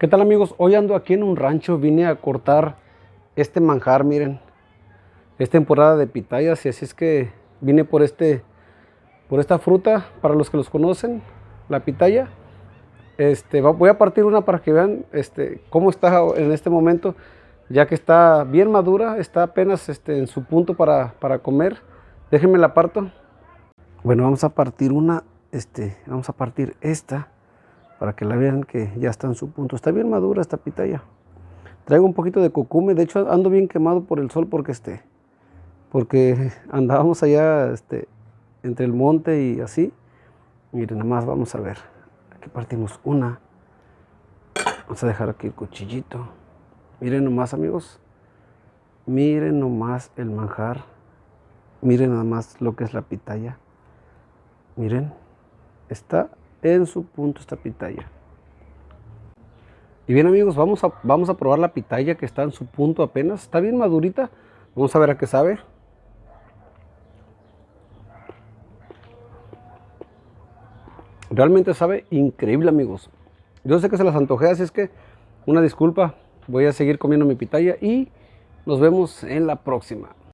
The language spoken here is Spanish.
¿Qué tal amigos? Hoy ando aquí en un rancho, vine a cortar este manjar, miren. Es temporada de pitayas y así es que vine por este por esta fruta, para los que los conocen, la pitaya. Este, voy a partir una para que vean este, cómo está en este momento, ya que está bien madura, está apenas este, en su punto para, para comer. Déjenme la parto. Bueno, vamos a partir una, este, vamos a partir esta para que la vean que ya está en su punto. Está bien madura esta pitaya. Traigo un poquito de cucume, de hecho ando bien quemado por el sol porque este, porque andábamos allá este, entre el monte y así. Miren, nada más vamos a ver. Aquí partimos una. Vamos a dejar aquí el cuchillito. Miren nomás amigos. Miren nomás el manjar. Miren nada más lo que es la pitaya. Miren, está en su punto esta pitaya. Y bien amigos, vamos a, vamos a probar la pitaya que está en su punto apenas. Está bien madurita. Vamos a ver a qué sabe. Realmente sabe increíble amigos. Yo sé que se las antojé, así es que una disculpa. Voy a seguir comiendo mi pitaya y nos vemos en la próxima.